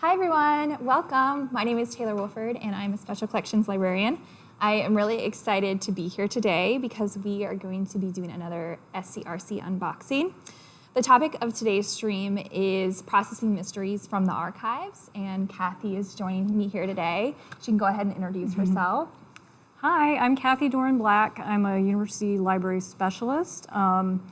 Hi everyone, welcome. My name is Taylor Wolford and I'm a special collections librarian. I am really excited to be here today because we are going to be doing another SCRC unboxing. The topic of today's stream is processing mysteries from the archives and Kathy is joining me here today. She can go ahead and introduce mm -hmm. herself. Hi, I'm Kathy Doran Black. I'm a university library specialist um,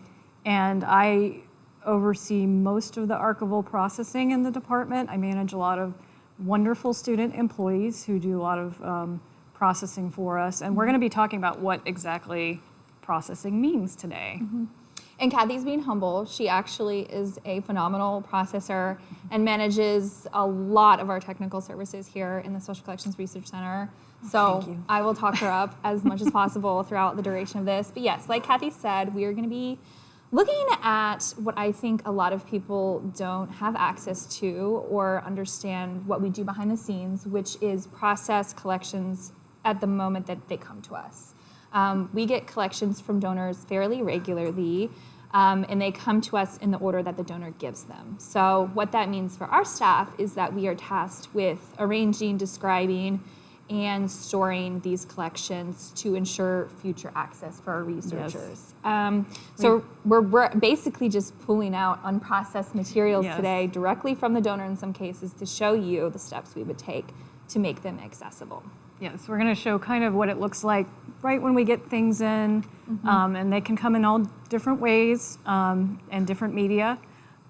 and I oversee most of the archival processing in the department. I manage a lot of wonderful student employees who do a lot of um, processing for us. And we're going to be talking about what exactly processing means today. Mm -hmm. And Kathy's being humble. She actually is a phenomenal processor and manages a lot of our technical services here in the Special Collections Research Center. Oh, so I will talk her up as much as possible throughout the duration of this. But yes, like Kathy said, we are going to be Looking at what I think a lot of people don't have access to or understand what we do behind the scenes, which is process collections at the moment that they come to us. Um, we get collections from donors fairly regularly, um, and they come to us in the order that the donor gives them. So what that means for our staff is that we are tasked with arranging, describing, and storing these collections to ensure future access for our researchers. Yes. Um, so we're, we're, basically just pulling out unprocessed materials yes. today directly from the donor in some cases to show you the steps we would take to make them accessible. Yes, we're going to show kind of what it looks like right when we get things in, mm -hmm. um, and they can come in all different ways um, and different media,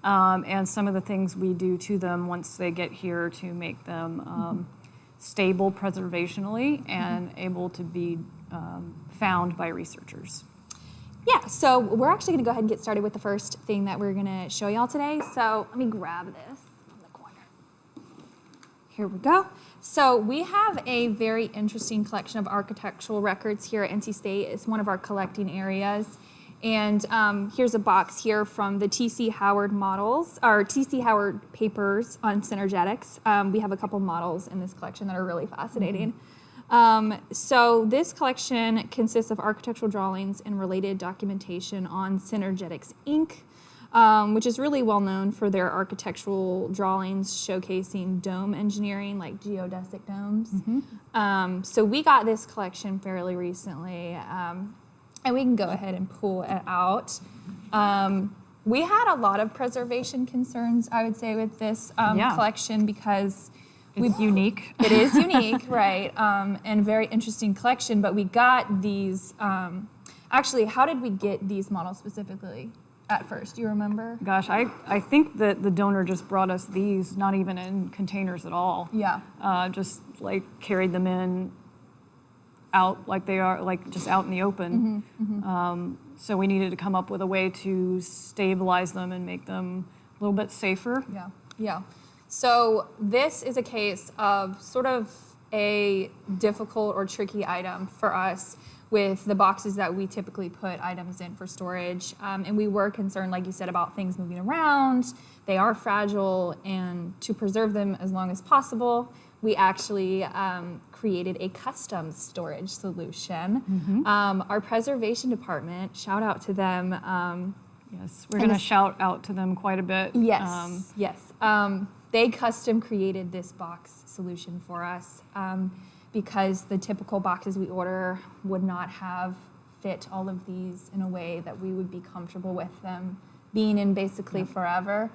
um, and some of the things we do to them once they get here to make them mm -hmm stable preservationally and able to be um, found by researchers. Yeah, so we're actually gonna go ahead and get started with the first thing that we're gonna show y'all today. So let me grab this from the corner. Here we go. So we have a very interesting collection of architectural records here at NC State. It's one of our collecting areas. And um, here's a box here from the T.C. Howard models, or T.C. Howard papers on synergetics. Um, we have a couple models in this collection that are really fascinating. Mm -hmm. um, so this collection consists of architectural drawings and related documentation on Synergetics Inc., um, which is really well known for their architectural drawings showcasing dome engineering, like geodesic domes. Mm -hmm. so we got this collection fairly recently. And we can go ahead and pull it out. Um, we had a lot of preservation concerns, I would say, with this um, yeah. collection because it's unique. It is unique, right? Um, and very interesting collection. But we got these. Um, actually, how did we get these models specifically? At first, do you remember? Gosh, I, I think that the donor just brought us these, not even in containers at all. Yeah. Uh, just like carried them in out like they are, like just out in the open. Mm -hmm, mm -hmm. Um, so we needed to come up with a way to stabilize them and make them a little bit safer. Yeah, yeah. So this is a case of sort of a difficult or tricky item for us with the boxes that we typically put items in for storage. Um, and we were concerned, like you said, about things moving around. They are fragile, and to preserve them as long as possible, we actually um, created a custom storage solution. Mm -hmm. um, our preservation department, shout out to them. Um, yes, we're going to shout out to them quite a bit. Yes, um, yes. Um, they custom created this box solution for us um, because the typical boxes we order would not have fit all of these in a way that we would be comfortable with them being in basically yeah. forever.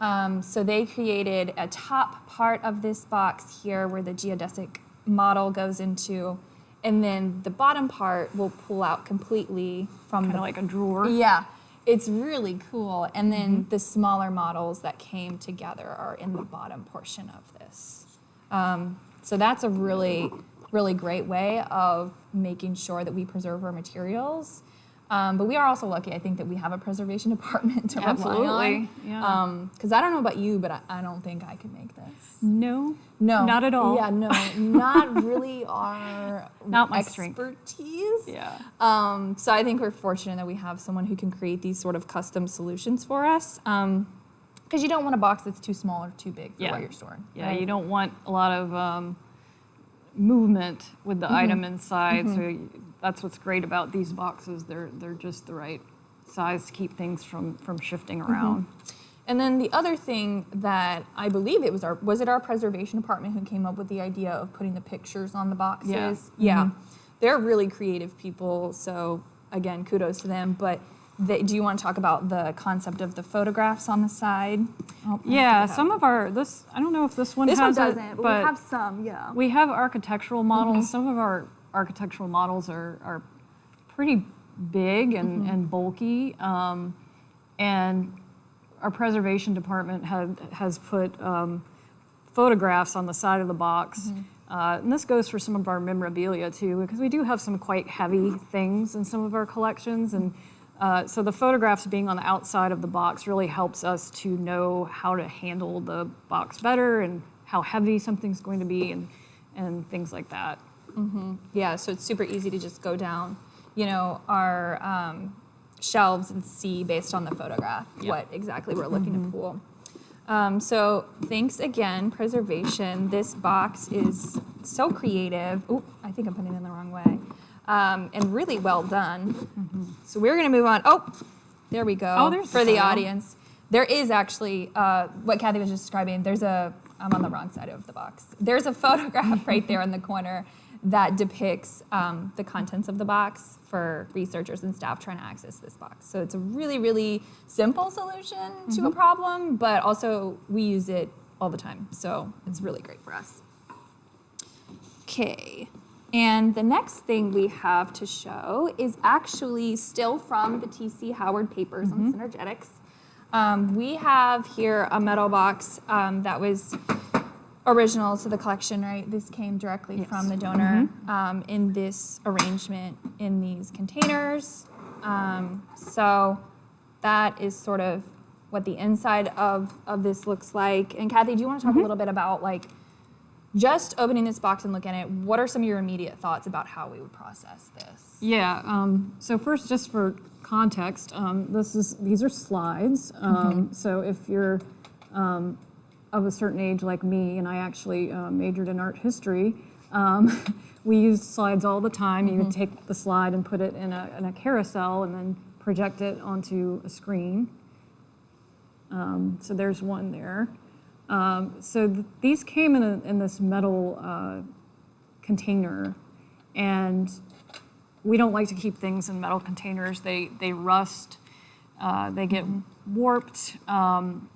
Um, so they created a top part of this box here where the geodesic model goes into, and then the bottom part will pull out completely from kind of like a drawer. Yeah, it's really cool. And then mm -hmm. the smaller models that came together are in the bottom portion of this. Um, so that's a really, really great way of making sure that we preserve our materials um, but we are also lucky, I think, that we have a preservation department to Absolutely. rely on. Yeah. Because um, I don't know about you, but I, I, don't think I could make this. No. No. Not at all. Yeah, no. not really our not my expertise. Strength. Yeah. Um, so I think we're fortunate that we have someone who can create these sort of custom solutions for us. Because um, you don't want a box that's too small or too big for yeah. what you're storing. Yeah, right? you don't want a lot of um, movement with the mm -hmm. item inside. Mm -hmm. So that's what's great about these boxes. They're, they're just the right size to keep things from, from shifting mm-hmm. around. Mm -hmm. And then the other thing that I believe it was our was it our preservation department who came up with the idea of putting the pictures on the boxes. Yeah. Yeah. They're really creative people, so again, kudos to them. But they, do you want to talk about the concept of the photographs on the side? Oh, Yeah, some of our this I don't know if this one this one has doesn't, it, but, but we have some. Yeah. we have architectural models. Some of our architectural models are are pretty big and, and bulky, um, and our preservation department had has put um, photographs on the side of the box. Uh, and this goes for some of our memorabilia too, because we do have some quite heavy things in some of our collections. And uh, so the photographs being on the outside of the box really helps us to know how to handle the box better and how heavy something's going to be and, and things like that. Yeah, so it's super easy to just go down, you know, our um, shelves and see based on the photograph Yeah. what exactly we're looking to pull. Um, so thanks again, preservation. This box is so creative. Oh, I think I'm putting it in the wrong way. Um, and really well done. So we're gonna move on. Oh, there we go. Oh, there's for the photo. audience. There is actually uh, what Kathy was just describing. There's a I'm on the wrong side of the box. There's a photograph right there in the corner that depicts um, the contents of the box for researchers and staff trying to access this box. So it's a really, really simple solution to a problem, but also we use it all the time. So it's really great for us. Okay. And the next thing we have to show is actually still from the T.C. Howard papers on synergetics. Um, we have here a metal box um, that was original to the collection, right? This came directly from the donor um, in this arrangement in these containers. Um, so that is sort of what the inside of, of this looks like. And Kathy, do you want to talk a little bit about like just opening this box and looking at it? What are some of your immediate thoughts about how we would process this? Yeah. Um, so first, just for context, um, this is these are slides. Um, So if you're um, of a certain age like me, and I actually uh, majored in art history, um, we used slides all the time. You would take the slide and put it in a, in a carousel, and then project it onto a screen. Um, so there's one there. Um, so th- these came in, a, in this metal uh, container, and we don't like to keep things in metal containers. They they rust, uh, they get warped. Um,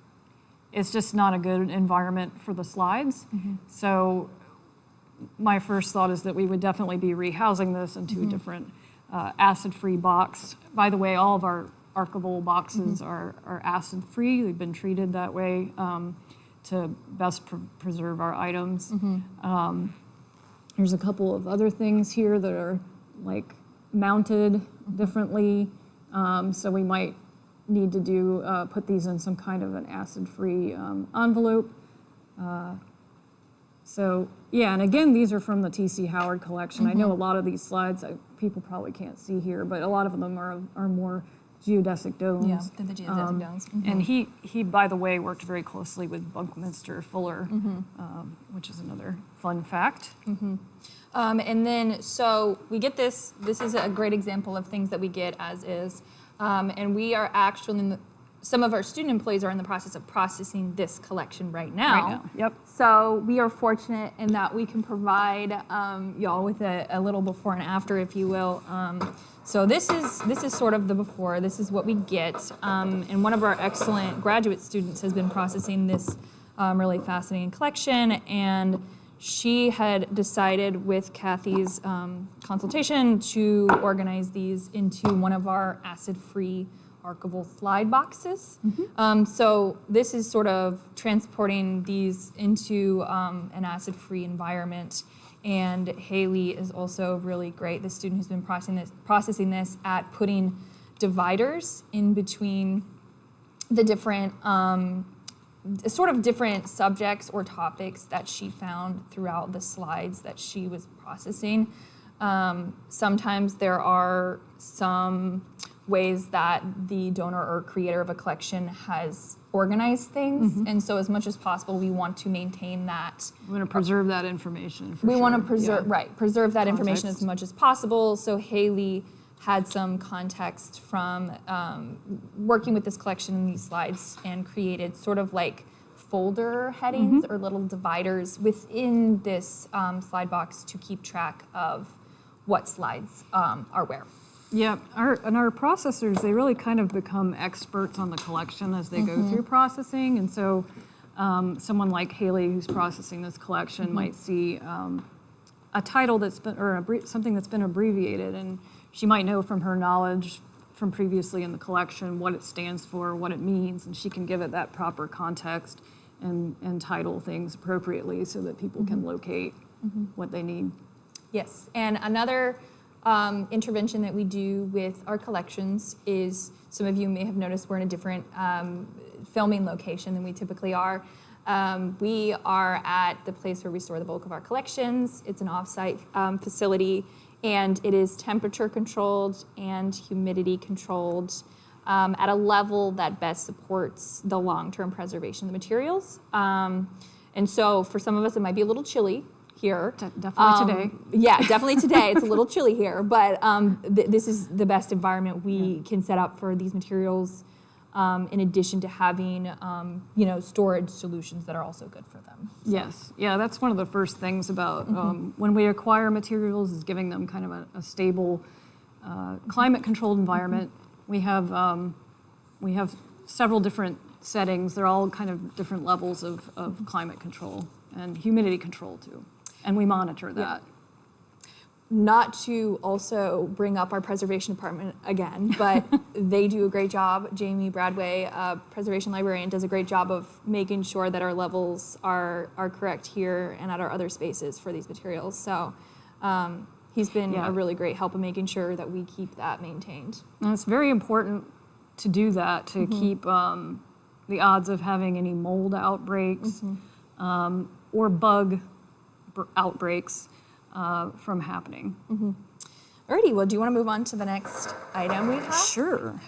it's just not a good environment for the slides. So my first thought is that we would definitely be rehousing this into a different uh, acid-free box. By the way, all of our archival boxes are, are acid-free. They've been treated that way um, to best pre- preserve our items. Um, there's a couple of other things here that are like mounted differently. Um, so we might need to do, uh, put these in some kind of an acid-free um, envelope. Uh, So, yeah, and again, these are from the T.C. Howard collection. I know a lot of these slides, I, people probably can't see here, but a lot of them are, are more geodesic domes. Yeah, the geodesic Um, domes. And he, he, by the way, worked very closely with Buckminster Fuller, um, which is another fun fact. Um, and then, so we get this. This is a great example of things that we get as is. Um, and we are actually, in the, some of our student employees are in the process of processing this collection right now. Right now, yep. So we are fortunate in that we can provide um, y'all with a, a little before and after, if you will. Um, so this is this is sort of the before. This is what we get. Um, and one of our excellent graduate students has been processing this um, really fascinating collection, and she had decided with Kathy's um, consultation to organize these into one of our acid-free archival slide boxes. Um, so this is sort of transporting these into um, an acid-free environment. And Haley is also really great, the student who's been processing this, processing this at putting dividers in between the different um, sort of different subjects or topics that she found throughout the slides that she was processing. Um, sometimes there are some ways that the donor or creator of a collection has organized things, and so as much as possible, we want to maintain that. We want to preserve that information for we want to preserve yeah. right preserve that information as much as possible. So haley had some context from um, working with this collection in these slides and created sort of like folder headings or little dividers within this um, slide box to keep track of what slides um, are where. Yeah, our, and our processors, they really kind of become experts on the collection as they go through processing. And so um, someone like Haley, who's processing this collection, might see um, a title that's been, or abbre- something that's been abbreviated, and she might know from her knowledge from previously in the collection what it stands for, what it means, and she can give it that proper context and, and title things appropriately so that people can locate what they need. Yes, and another um, intervention that we do with our collections is some of you may have noticed we're in a different um, filming location than we typically are. Um, we are at the place where we store the bulk of our collections. It's an offsite um, facility, and it is temperature controlled and humidity controlled um, at a level that best supports the long-term preservation of the materials. Um, and so, for some of us, it might be a little chilly here. De- definitely today. Um, Yeah, definitely today. It's a little chilly here, but um, th- this is the best environment we can set up for these materials. Um, in addition to having, um, you know, storage solutions that are also good for them. Yes, yeah, that's one of the first things about um, when we acquire materials is giving them kind of a, a stable, uh, climate-controlled environment. We have um, we have several different settings. They're all kind of different levels of, of climate control and humidity control too, and we monitor that. Not to also bring up our preservation department again, but they do a great job. Jamie Bradway, uh, preservation librarian, does a great job of making sure that our levels are are correct here and at our other spaces for these materials. So. Um, He's been Yeah. a really great help in making sure that we keep that maintained. And it's very important to do that to keep um, the odds of having any mold outbreaks um, or bug br- outbreaks uh, from happening. Alrighty, well, do you want to move on to the next item we have? Sure.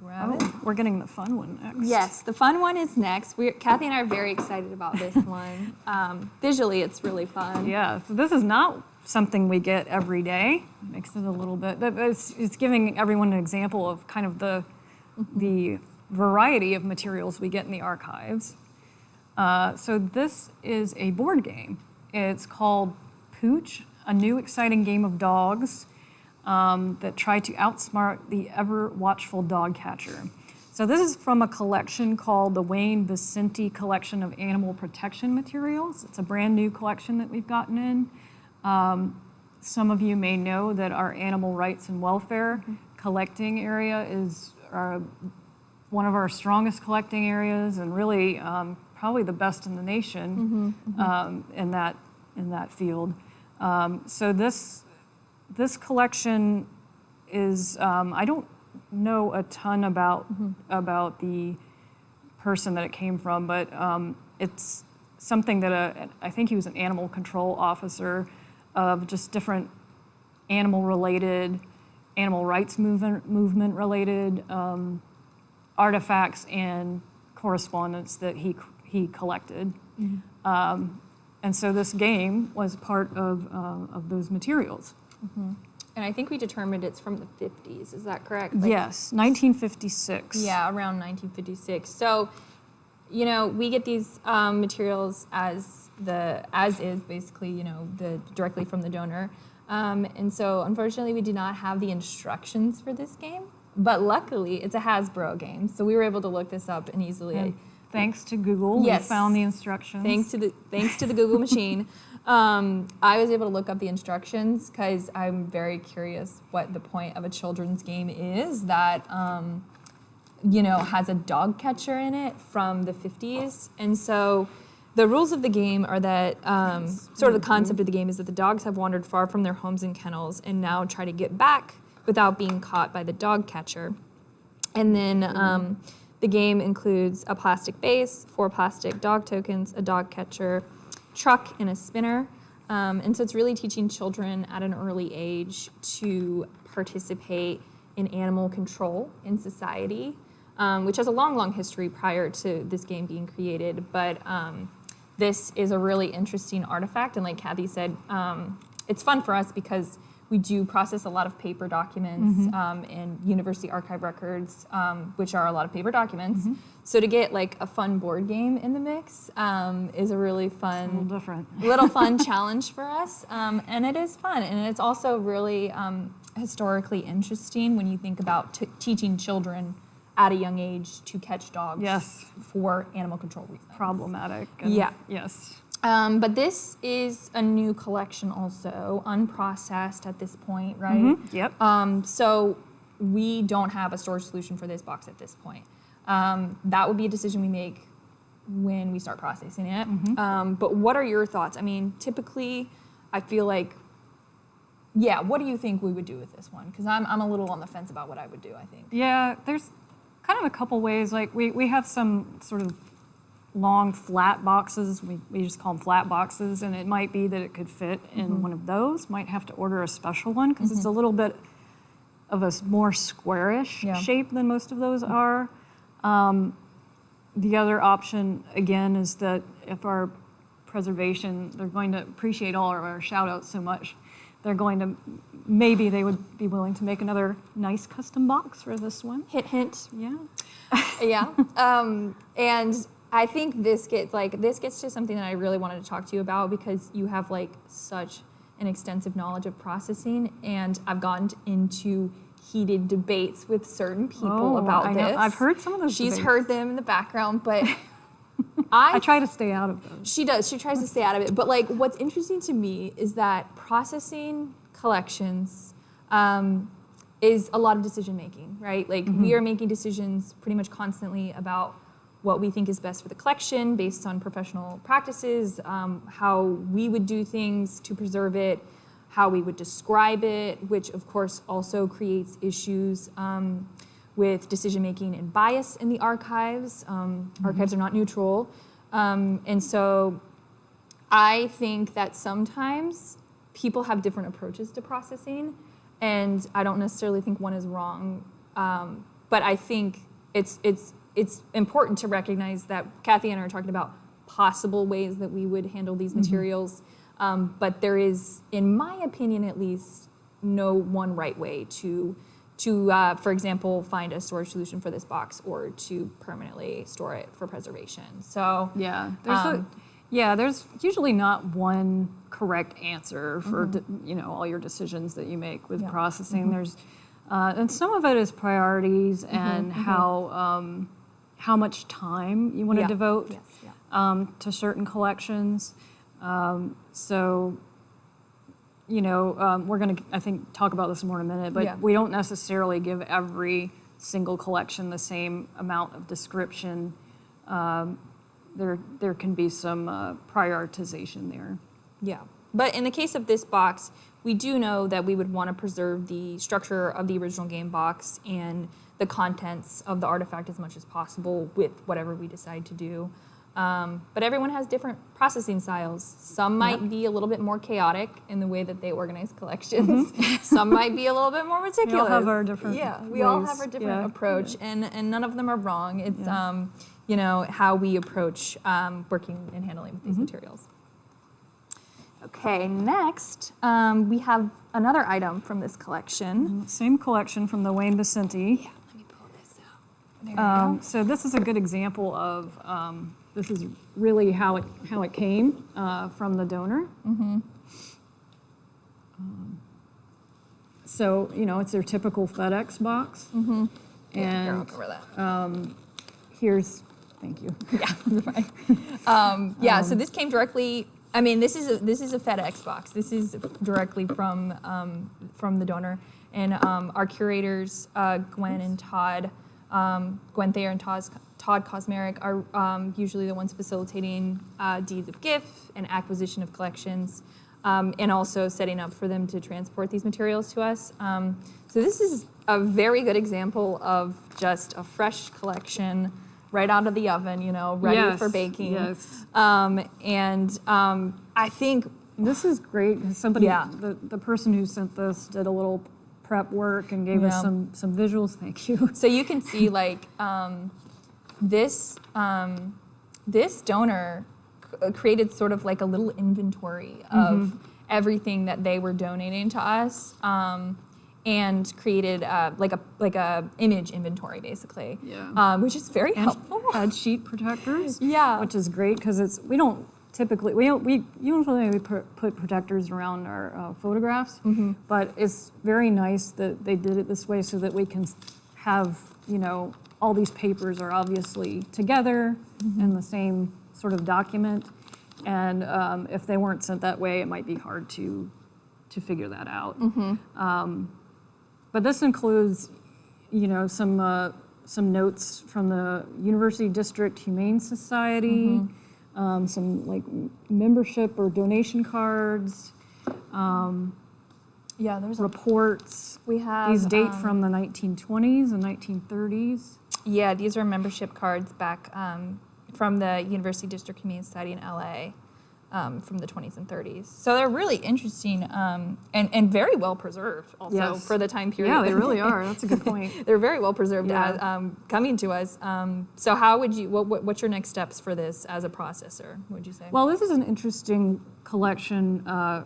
Grab it. Oh, we're getting the fun one next. Yes, the fun one is next. We're, Kathy and I are very excited about this one. Um, visually, it's really fun. Yeah. So this is not something we get every day. Makes it a little bit, but it's, it's giving everyone an example of kind of the the variety of materials we get in the archives. Uh, so this is a board game. It's called Pooch, a new exciting game of dogs um, that try to outsmart the ever watchful dog catcher. So this is from a collection called the Wayne Vicente Collection of Animal Protection Materials. It's a brand new collection that we've gotten in. Um, some of you may know that our animal rights and welfare collecting area is uh, one of our strongest collecting areas and really um, probably the best in the nation Um, in that in that field. Um, so this this collection is um, I don't know a ton about about the person that it came from, but um, it's something that a, I think he was an animal control officer of just different animal related, animal rights movement movement related um, artifacts and correspondence that he he collected. Um, and so this game was part of uh, of those materials. And I think we determined it's from the 50s. Is that correct? Like- yes, 1956. Yeah, around 1956. So, you know, we get these um, materials as the as is basically, you know, the directly from the donor. Um, and so, unfortunately, we do not have the instructions for this game. But luckily, it's a Hasbro game, so we were able to look this up and easily. And thanks to Google, Yes. we found the instructions. Thanks to the thanks to the Google machine, um, I was able to look up the instructions because I'm very curious what the point of a children's game is that um, you know has a dog catcher in it from the 50s, and so. The rules of the game are that um, sort of the concept of the game is that the dogs have wandered far from their homes and kennels and now try to get back without being caught by the dog catcher. And then um, the game includes a plastic base, four plastic dog tokens, a dog catcher, truck, and a spinner. Um, and so it's really teaching children at an early age to participate in animal control in society, um, which has a long, long history prior to this game being created. But um, this is a really interesting artifact. And like Kathy said, um, it's fun for us because we do process a lot of paper documents um, and university archive records, um, which are a lot of paper documents. So to get like a fun board game in the mix um, is a really A little fun, different. little fun challenge for us, um, and it is fun, and it's also really um, historically interesting when you think about t- teaching children at a young age to catch dogs Yes. for animal control reasons. Problematic. and- Yeah. Yes. Um, but this is a new collection, also unprocessed at this point, right? Mhm, Yep. Um, so we don't have a storage solution for this box at this point. Um, that would be a decision we make when we start processing it. Um, but what are your thoughts? I mean, typically, I feel like, yeah. What do you think we would do with this one? Because I'm I'm a little on the fence about what I would do. I think. Yeah, there's kind of a couple ways. Like we, we have some sort of long flat boxes. We, we just call them flat boxes, and it might be that it could fit in Mm-hmm. one of those. Might have to order a special one because it's a little bit of a more squarish Yeah. Mm-hmm. shape than most of those are. Um, the other option again is that if our preservation, they're going to appreciate all of our shout outs so much. They're going to, maybe they would be willing to make another nice custom box for this one. Hint, hint. Yeah. yeah. Um, and I think this gets like this gets to something that I really wanted to talk to you about because you have like such an extensive knowledge of processing, and I've gotten into heated debates with certain people Oh, about I know. this. I've heard some of those She's debates. heard them in the background, but I I try to stay out of them. she does. She tries to stay out of it. But like, what's interesting to me is that processing collections um, is a lot of decision making, right? Like, we are making decisions pretty much constantly about what we think is best for the collection based on professional practices, um, how we would do things to preserve it, how we would describe it, which of course also creates issues. Um, with decision making and bias in the archives. Um, Archives are not neutral. Um, and so I think that sometimes people have different approaches to processing, and I don't necessarily think one is wrong. Um, but I think it's it's it's important to recognize that Kathy and I are talking about possible ways that we would handle these materials. Um, but there is, in my opinion at least, no one right way to to, uh, for example, find a storage solution for this box or to permanently store it for preservation. So Yeah. There's Um, a, yeah, there's usually not one correct answer for d- you know all your decisions that you make with Mm-hmm. Yeah. Mm-hmm. processing. There's uh, and some of it is priorities and how um, how much time you want to Yeah. devote Yes, yeah. um, to certain collections. Um, so, you know, um, we're going to, I think, talk about this more in a minute, but Yeah. we don't necessarily give every single collection the same amount of description. Um, there, there can be some uh, prioritization there. Yeah. But in the case of this box, we do know that we would want to preserve the structure of the original game box and the contents of the artifact as much as possible with whatever we decide to do. Um, but everyone has different processing styles. Some might be a little bit more chaotic in the way that they organize collections. Some might be a little bit more meticulous. We all have our different Yeah, we all have our different Yeah. approach, and and none of them are wrong. It's Yeah. um, you know how we approach um, working and handling with these materials. Okay, next um, we have another item from this collection. Same collection from the Wayne Vicente. Let me pull this out. There we Um, go. so this is a good example of um, this is really how it how it came uh, from the donor. Um, so you know it's their typical FedEx box, Yeah, here, I'll and cover that. here's thank you. yeah. Um, yeah, so this came directly. I mean, this is a, this is a FedEx box. This is directly from um, from the donor, and um, our curators, uh, Gwynn and Todd, um, Gwynn Thayer and Todd, Todd are um, usually the ones facilitating uh, deeds of gift and acquisition of collections, um, and also setting up for them to transport these materials to us. Um, so this is a very good example of just a fresh collection right out of the oven, you know, ready Yes, for baking. yes. Um, and um, I think, This is great. 'cause Somebody, Yeah. the, the person who sent this did a little prep work and gave us some some visuals. Thank you. so you can see like um, this, um, this donor uh, created sort of like a little inventory of everything that they were donating to us. Um, and created uh, like a like a image inventory basically, Yeah. um, which is very helpful. Had sheet protectors. Yeah. Which is great because it's we don't typically we don't, we usually we put protectors around our uh, photographs, but it's very nice that they did it this way so that we can have you know all these papers are obviously together in the same sort of document, and um, if they weren't sent that way, it might be hard to to figure that out. Um, but this includes, you know, some uh, some notes from the University District Humane Society, um, some like membership or donation cards, Yeah, there's reports. we have These date um, from the 1920s and 1930s. Yeah, these are membership cards back um, from the University District Humane Society in LA um, from the 20s and 30s. So they're really interesting um, and, and very well preserved also Yes. for the time period. Yeah, they really are. That's a good point. they're very well preserved Yeah. as, um, coming to us. Um, so how would you, what, what, what's your next steps for this as a processor, would you say? Well, this is an interesting collection uh,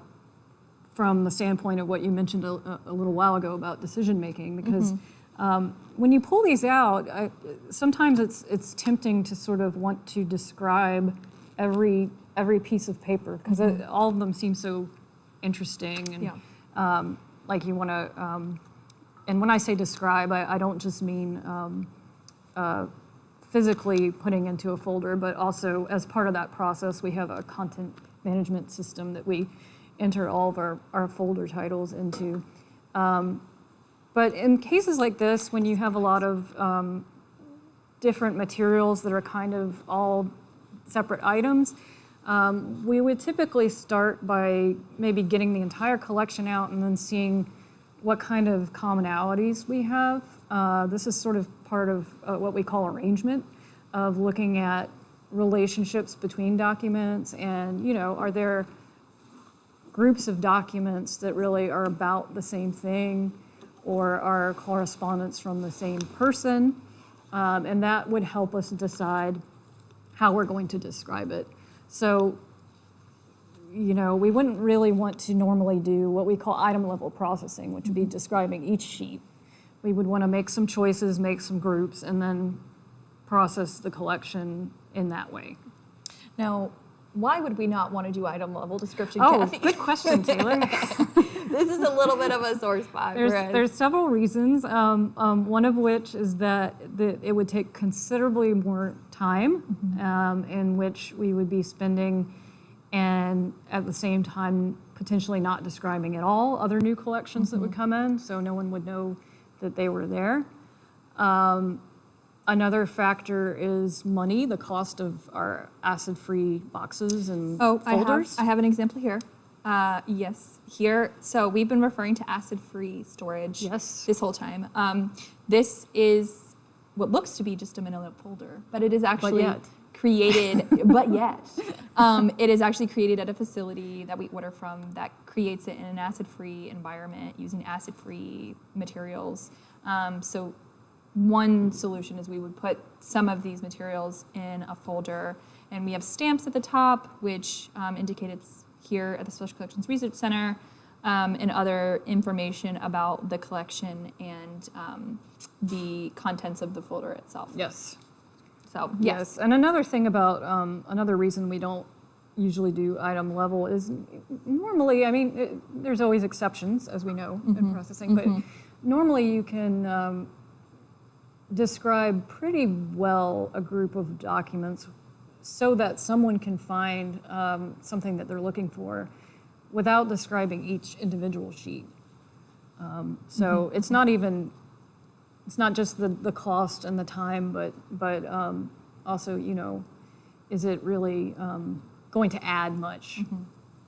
from the standpoint of what you mentioned a, a little while ago about decision making, because um, when you pull these out, I, sometimes it's it's tempting to sort of want to describe every every piece of paper because all of them seem so interesting and Yeah. um, like you want to. Um, and when I say describe, I, I don't just mean um, uh, physically putting into a folder, but also as part of that process, we have a content management system that we enter all of our, our folder titles into. Um, but in cases like this, when you have a lot of um, different materials that are kind of all separate items, um, we would typically start by maybe getting the entire collection out and then seeing what kind of commonalities we have. Uh, this is sort of part of uh, what we call arrangement, of looking at relationships between documents and, you know, are there groups of documents that really are about the same thing or are correspondence from the same person. Um, and that would help us decide how we're going to describe it. So, you know, we wouldn't really want to normally do what we call item level processing, which would be mm-hmm. describing each sheet. We would want to make some choices, make some groups, and then process the collection in that way. now, why would we not want to do item level description, Oh, Kathy? good question, Taylor. this is a little bit of a sore spot. There's, there's several reasons. Um, um, one of which is that, that it would take considerably more time um, in which we would be spending, and at the same time potentially not describing at all other new collections that would come in, so no one would know that they were there. Um, another factor is money, the cost of our acid-free boxes and Oh, I have, folders. I have an example here. Uh, yes, here. So we've been referring to acid-free storage Yes. this whole time. Um, this is what looks to be just a manila folder, but it is actually created, but yet, um, it is actually created at a facility that we order from that creates it in an acid-free environment using acid-free materials. Um, so one solution is we would put some of these materials in a folder and we have stamps at the top which um, indicate it's here at the special collections research center um, and other information about the collection and um, the contents of the folder itself. Yes. so yes, Yes, and another thing about, um, another reason we don't usually do item level is normally, I mean, it, there's always exceptions, as we know in processing, but normally you can um, describe pretty well a group of documents so that someone can find um, something that they're looking for without describing each individual sheet. Um, so it's not even it's not just the, the cost and the time, but but um, also you know, is it really um, going to add much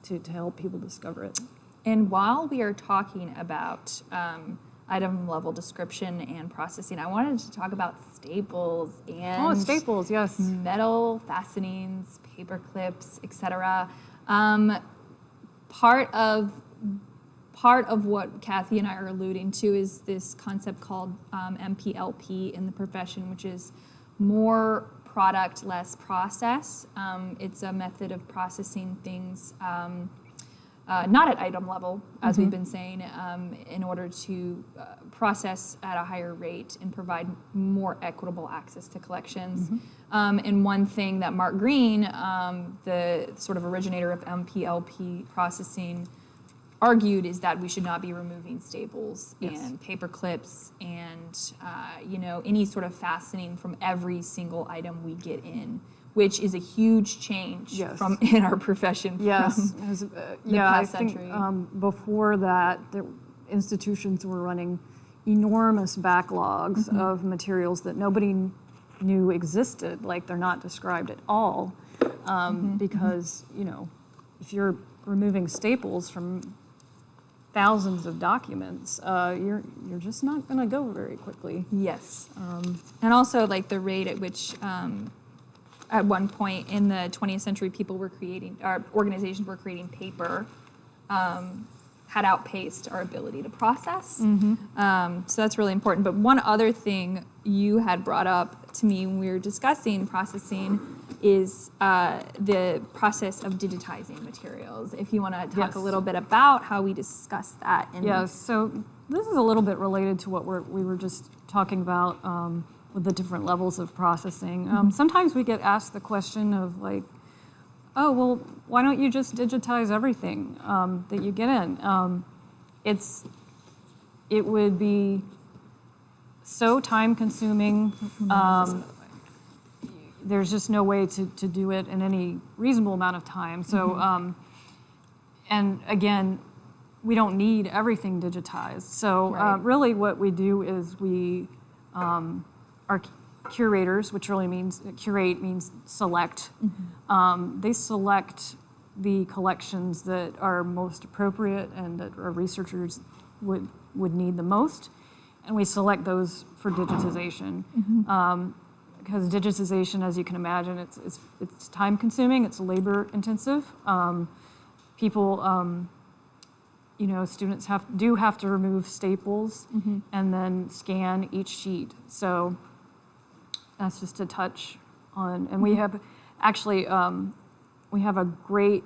to, to help people discover it? and while we are talking about um, item level description and processing i wanted to talk about staples and Oh, staples, yes. metal fastenings, paper clips, etc. Um, part of part of what Kathy and I are alluding to is this concept called um, MPLP in the profession, which is more product, less process. Um, it's a method of processing things. Um, uh, not at item level, as we've been saying, um, in order to uh, process at a higher rate and provide more equitable access to collections. Um, and one thing that Mark Greene, um, the sort of originator of MPLP processing, argued is that we should not be removing staples Yes. and paper clips and uh, you know any sort of fastening from every single item we get in, which is a huge change Yes. from in our profession. Yes, from- was, uh, yeah, I past think century. um, before that, the institutions were running enormous backlogs Mm-hmm. of materials that nobody knew existed, like they're not described at all. Um, Because, you know, if you're removing staples from thousands of documents, uh, you're, you're just not going to go very quickly. Yes. and also like the rate at which um, at one point in the 20th century people were creating our organizations were creating paper um, had outpaced our ability to process. Um, so that's really important. But one other thing you had brought up to me when we were discussing processing is uh, the process of digitizing materials. If you want to talk Yes. a little bit about how we discuss that in Yes, so this is a little bit related to what we're, we were just talking about um, with the different levels of processing. Um, sometimes we get asked the question of like, oh, well, why don't you just digitize everything um, that you get in? Um, it's, it would be so time consuming. Um, there's just no way to, to do it in any reasonable amount of time. So, um, and again, we don't need everything digitized. So uh, really what we do is we, um, our curators, which really means, curate means select, um, they select the collections that are most appropriate and that our researchers would, would need the most. And we select those for digitization. Um, because digitization, as you can imagine, it's, it's, it's time consuming, it's labor intensive. Um, people, um, you know, students have, do have to remove staples and then scan each sheet. So that's just a touch on, and we have, actually, um, we have a great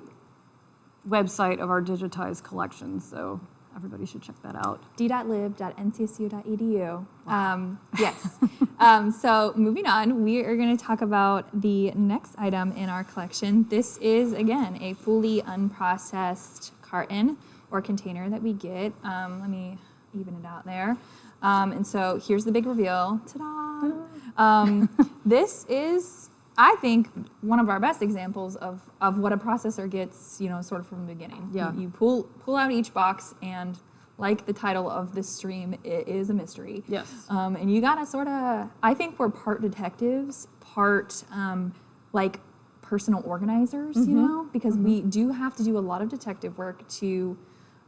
website of our digitized collections, so everybody should check that out. d.lib.ncsu.edu. Um, yes. um, so moving on, we are going to talk about the next item in our collection. This is again a fully unprocessed carton or container that we get. Um, let me even it out there. Um, and so here's the big reveal. Ta-da! Um, this is, I think, one of our best examples of, of what a processor gets, you know, sort of from the beginning. Yeah. You, you pull pull out each box and like the title of this stream, it is a mystery. Yes. Um, and you gotta sort of, I think we're part detectives, part um, like personal organizers, you know, because we do have to do a lot of detective work to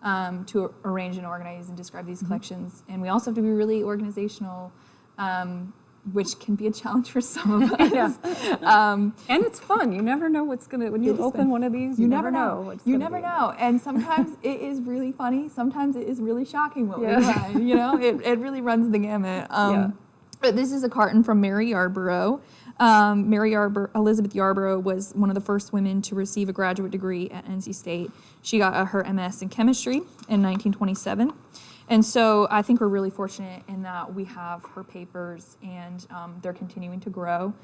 um, to arrange and organize and describe these collections, and we also have to be really organizational. Um, which can be a challenge for some of us. Um, And it's fun. You never know what's gonna when you open fun. one of these. You, never know. what's You never be know. And sometimes it is really funny. Sometimes it is really shocking what Yeah. we find. You know, it, it really runs the gamut. Um, Yeah. But this is a carton from Mary Yarborough. Um, Mary Yarborough, Elizabeth Yarborough was one of the first women to receive a graduate degree at NC State. She got uh, her MS in chemistry in 1927. And so I think we're really fortunate in that we have her papers and um, they're continuing to grow.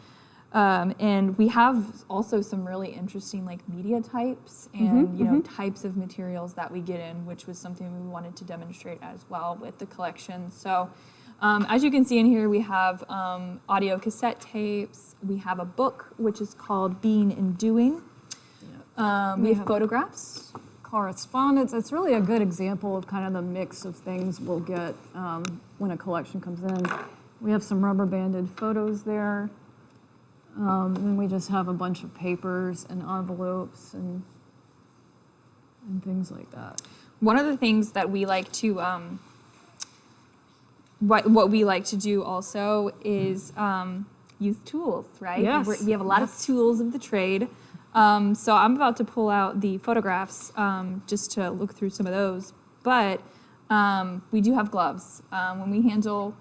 Um, and we have also some really interesting like media types and you know types of materials that we get in, which was something we wanted to demonstrate as well with the collection. So um, as you can see in here, we have um, audio cassette tapes. We have a book which is called Being and Doing. Um, we We have photographs. correspondence. It's really a good example of kind of the mix of things we'll get um, when a collection comes in. We have some rubber banded photos there. Um, and then we just have a bunch of papers and envelopes and and things like that. One of the things that we like to, um, what what we like to do also is um, use tools, right? Yes, We're- we have a lot of tools of the trade. Um, so I'm about to pull out the photographs um, just to look through some of those. But um, we do have gloves. Um, when we handle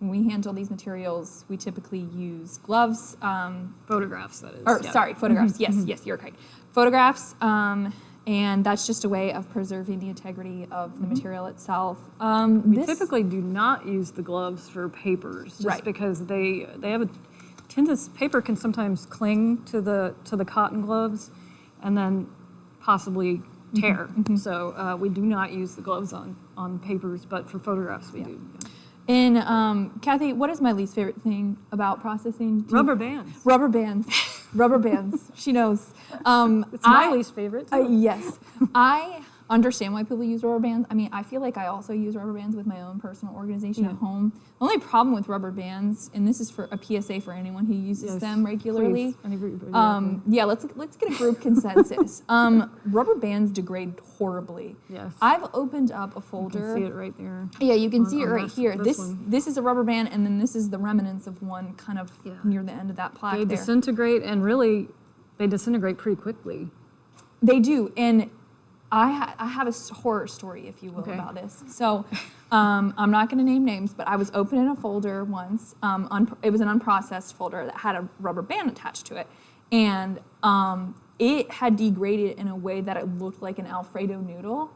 when we handle these materials, we typically use gloves. Um, Photographs, that is. or yeah. sorry, photographs. yes, yes, you're correct. Photographs, um, and that's just a way of preserving the integrity of the material itself. Um. We typically do not use the gloves for papers, just Right. because they, they have a tendency, paper can sometimes cling to the, to the cotton gloves and then possibly Mm-hmm. tear. So uh, we do not use the gloves on, on papers, but for photographs we do. yeah. And um, Kathy, what is my least favorite thing about processing? Do Rubber bands. Rubber bands. Rubber bands. She knows. Um, It's my I- least favorite. Uh, yes. I understand why people use rubber bands. I mean, I feel like I also use rubber bands with my own personal organization at home. The only problem with rubber bands, and this is for a PSA for anyone who uses Yes, them regularly. please, any group, yeah, Um, yeah, let's let's get a group consensus. Um, rubber bands degrade horribly. Yes. I've opened up a You folder. can see it right there. Yeah, you can on- see it right this- here. this This this is a rubber band, and then this is the remnants of one kind of Yeah. near the end of that plaque They there. disintegrate and really, they disintegrate pretty quickly. They do, and I ha- I have a horror story, if you will, Okay. about this. So, um, I'm not going to name names, but I was opening a folder once. Um, it was an unprocessed folder that had a rubber band attached to it, and um, it had degraded in a way that it looked like an Alfredo noodle.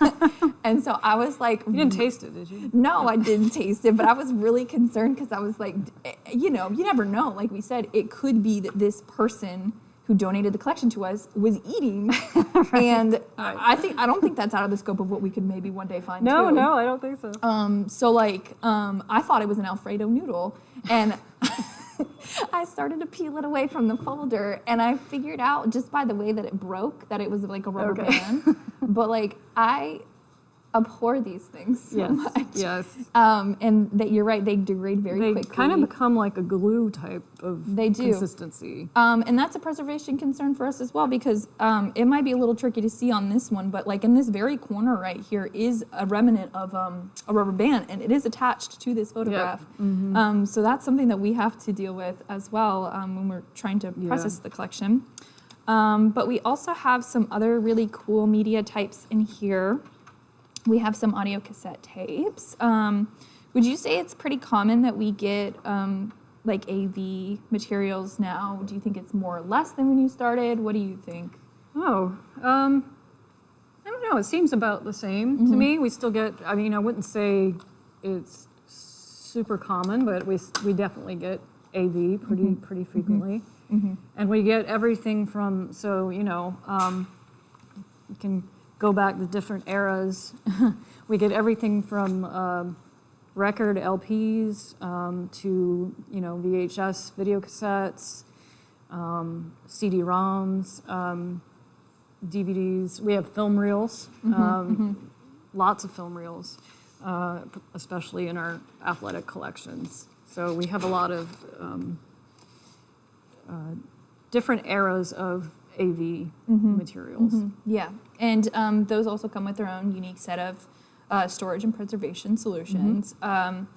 and so I was like, You didn't taste it, did you? no, I didn't taste it, but I was really concerned because I was like, eh, you know, you never know. Like we said, it could be that this person who donated the collection to us was eating, and I I think I don't think that's out of the scope of what we could maybe one day find. No, too. no, I don't think so. Um, so like, um, I thought it was an Alfredo noodle, and I started to peel it away from the folder, and I figured out just by the way that it broke that it was like a rubber Okay. band. but like, I abhor these things so yes, much. yes. Um, and that you're right, they degrade very They quickly. They kind of become like a glue type of They do. consistency. um, and that's a preservation concern for us as well because um, it might be a little tricky to see on this one, but like in this very corner right here is a remnant of um, a rubber band, and it is attached to this photograph. Mm-hmm. Um, so that's something that we have to deal with as well um, when we're trying to Yeah. process the collection. Um, but we also have some other really cool media types in here. We have some audio cassette tapes. Um, would you say it's pretty common that we get um, like AV materials now? Do you think it's more or less than when you started? What do you think? Oh, um, I don't know. It seems about the same Mm-hmm. to me. We still get. I mean, I wouldn't say it's super common, but we we definitely get AV pretty Mm-hmm. pretty frequently, and we get everything from. So you know, um, you can go back to different eras. we get everything from. Um, record LPs um, to you know VHS video cassettes, um, CD-ROMs, um, DVDs. We have film reels, um, lots of film reels, uh, especially in our athletic collections. So we have a lot of um, uh, different eras of AV materials. Yeah, and um, those also come with their own unique set of uh, storage and preservation solutions. Um,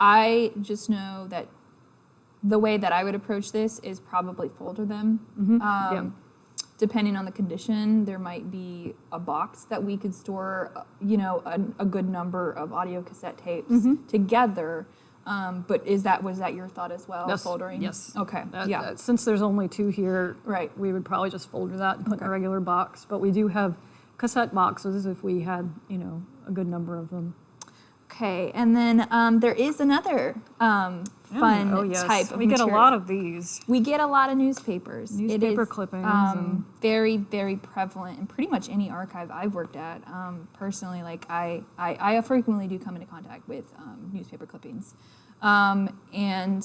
I just know that the way that I would approach this is probably folder them. Um, yeah. Depending on the condition, there might be a box that we could store, uh, you know, a, a good number of audio cassette tapes together. Um, but is that was that your thought as well? Yes, Foldering. yes. Okay. That- yeah. that- Since there's only two here, Right. we would probably just folder that and put in a regular box. But we do have cassette boxes if we had, you know, a good number of them. Okay, and then um, there is another um, fun oh, yes. type of We get a lot of these. We get a lot of newspapers. Newspaper is, clippings Um, very, very prevalent in pretty much any archive I've worked at. Um, personally, like I, I, I frequently do come into contact with um, newspaper clippings, um, and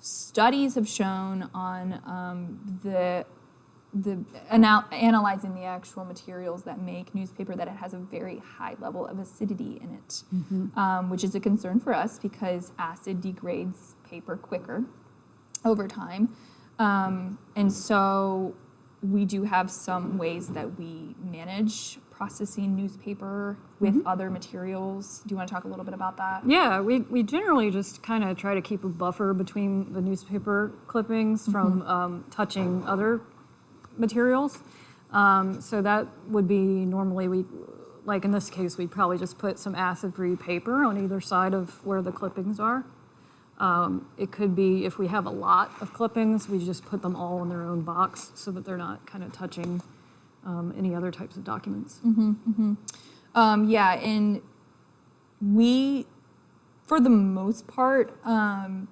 studies have shown on um, the the anal- analyzing the actual materials that make newspaper that it has a very high level of acidity in it, um, which is a concern for us because acid degrades paper quicker over time. Um, and so we do have some ways that we manage processing newspaper with other materials. Do you want to talk a little bit about that? Yeah, we, we generally just kind of try to keep a buffer between the newspaper clippings from um, touching other materials. Um, so that would be normally we, like in this case, we'd probably just put some acid-free paper on either side of where the clippings are. Um, it could be if we have a lot of clippings, we just put them all in their own box so that they're not kind of touching um, any other types of documents. Um, yeah, and we, for the most part, um,